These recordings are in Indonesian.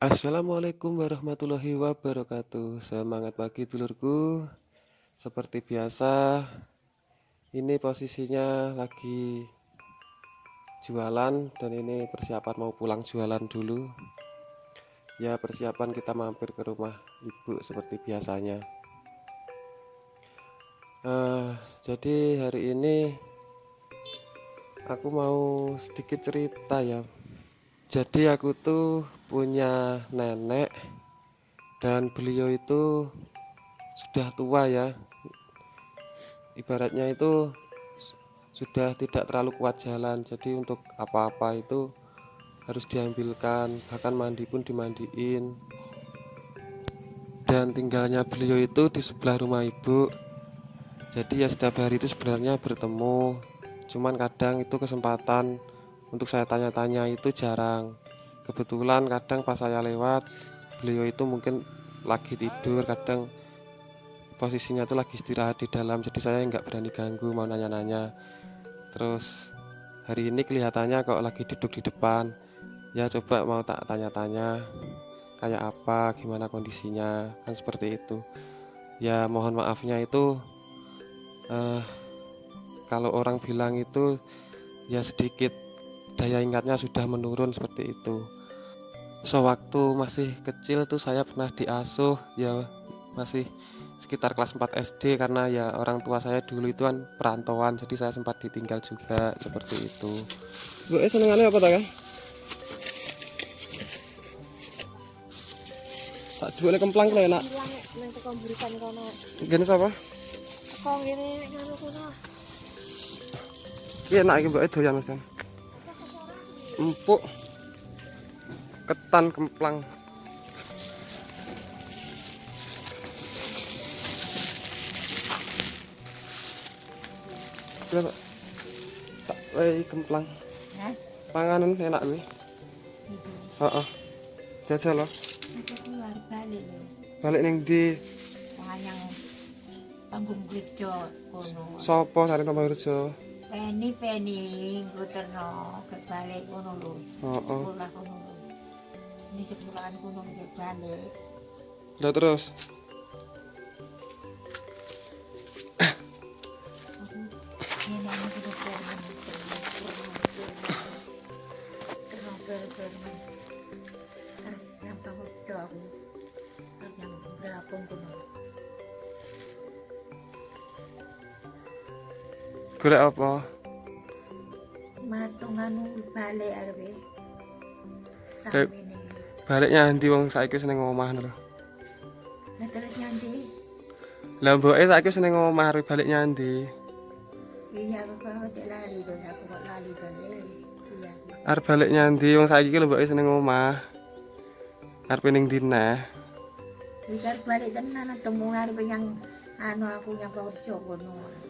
Assalamualaikum warahmatullahi wabarakatuh. Semangat pagi dulurku. Seperti biasa, ini posisinya lagi jualan dan ini persiapan mau pulang jualan dulu. Ya, persiapan kita mampir ke rumah ibu seperti biasanya. Uh, jadi hari ini aku mau sedikit cerita ya jadi aku tuh punya nenek dan beliau itu sudah tua ya. Ibaratnya itu sudah tidak terlalu kuat jalan. Jadi untuk apa-apa itu harus diambilkan bahkan mandi pun dimandiin. Dan tinggalnya beliau itu di sebelah rumah ibu. Jadi ya setiap hari itu sebenarnya bertemu. Cuman kadang itu kesempatan untuk saya tanya-tanya itu jarang. Kebetulan kadang pas saya lewat beliau itu mungkin lagi tidur kadang posisinya tuh lagi istirahat di dalam jadi saya nggak berani ganggu mau nanya-nanya. Terus hari ini kelihatannya kok lagi duduk di depan. Ya coba mau tak tanya-tanya kayak apa gimana kondisinya kan seperti itu. Ya mohon maafnya itu uh, kalau orang bilang itu ya sedikit daya ingatnya sudah menurun seperti itu sewaktu masih kecil tuh saya pernah diasuh ya masih sekitar kelas 4 SD karena ya orang tua saya dulu itu kan perantauan jadi saya sempat ditinggal juga seperti itu Bu eh senengannya apa tak? Tak jual kemplang kalau enak. Gini siapa? Kok gini. Ki enak iki mbok doyan Mas. Empuk ketan kemplang Berapa? Tak lagi kemplang. Hah? Panganan enak gue. Heeh. Jajal loh. Aku keluar balik lho. Balik ning Wayang panggung gereja kono. sopo sare tambah kerja. peni peni guterno kebalik ngono lho. Heeh. Sekolah kono lho. Ini sekolahan kono kebalik. Lah terus? Golek apa? Matungan balik arep. Kayak- Sampe ini. Baliknya ndi wong saiki ning omah lho. Lah terus nyanti. Lah mboke saiki ning omah arep balik nyandi. Iya aku kok tidak lali tuh, aku kok lali balik. Iya. Arep balik nyandi wong saiki lho mboke ning omah. Arep ning dina. Ikar balik tenan temu arep yang anu aku yang kerja kono.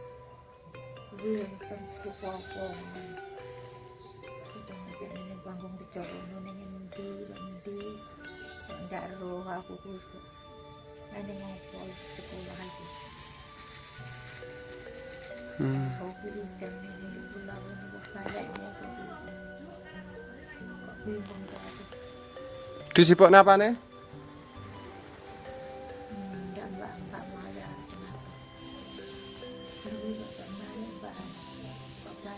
panggung dicorono nengi endi, endi. Ndak roh aku tuh nengi mau pol sekolah lagi aku bingung nengi bulan ini kok kayak ini kok bingung tuh sih pok napa nih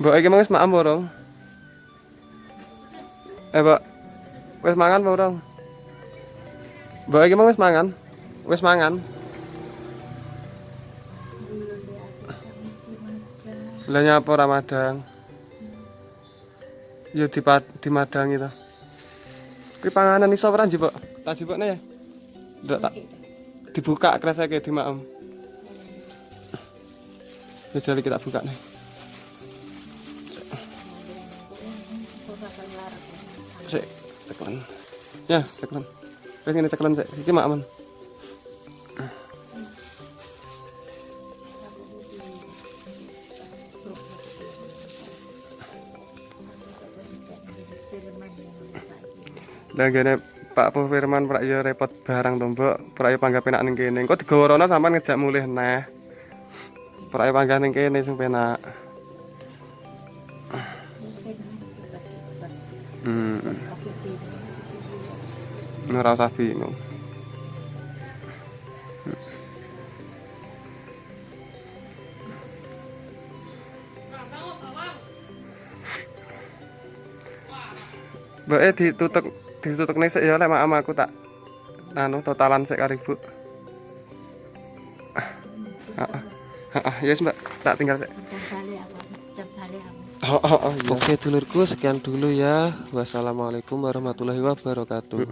Mbok iki mau wis makan apa urung? Eh, Mbok. Wis mangan apa urung? Mbak iki mau wis mangan? Wis mangan? Lah nyapa Ramadan? Ya di dimadangi to. Kuwi panganan iso ora njupuk? Tak jupukne ya. Ndak tak dibuka kreseke di maem. Jali kita buka nih. Sik, ceklen. Ya, ceklen. Wis ngene ceklen sik. Iki maem. Lah gene Pak Po Firman prak repot barang to, Mbok. Prak ya panggah penak ning kene. Engko digaworono sampean ngejak mulih neh. Prak ya panggah ning kene sing. Hmm. Ora usah bingung. Mbak eh ditutup ditutup nih sih ya lek maaf aku tak anu totalan sik karo ibu. Heeh. Heeh, ya Mbak, tak tinggal sik. Jam bali apa? Jam bali apa? Oh, oh, oh, iya. Oke dulurku sekian dulu ya. Wassalamualaikum warahmatullahi wabarakatuh.